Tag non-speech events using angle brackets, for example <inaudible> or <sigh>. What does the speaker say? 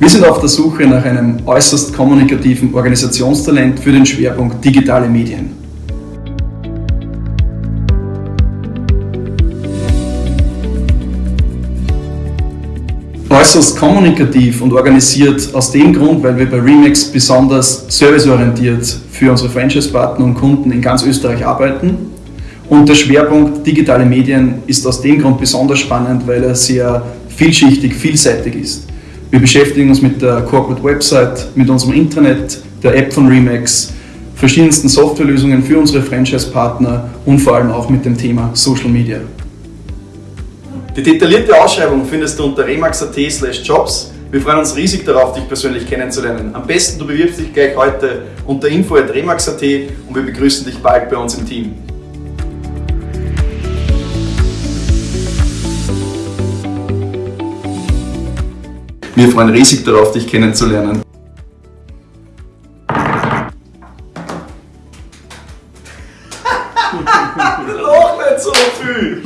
Wir sind auf der Suche nach einem äußerst kommunikativen Organisationstalent für den Schwerpunkt digitale Medien. Äußerst kommunikativ und organisiert aus dem Grund, weil wir bei Remax besonders serviceorientiert für unsere Franchise-Partner und Kunden in ganz Österreich arbeiten. Und der Schwerpunkt digitale Medien ist aus dem Grund besonders spannend, weil er sehr vielschichtig, vielseitig ist. Wir beschäftigen uns mit der Corporate Website, mit unserem Intranet, der App von Remax, verschiedensten Softwarelösungen für unsere Franchise-Partner und vor allem auch mit dem Thema Social Media. Die detaillierte Ausschreibung findest du unter remax.at jobs. Wir freuen uns riesig darauf, dich persönlich kennenzulernen. Am besten du bewirbst dich gleich heute unter info.remax.at und wir begrüßen dich bald bei uns im Team. Wir freuen riesig darauf, dich kennenzulernen. <laughs> Noch nicht so viel!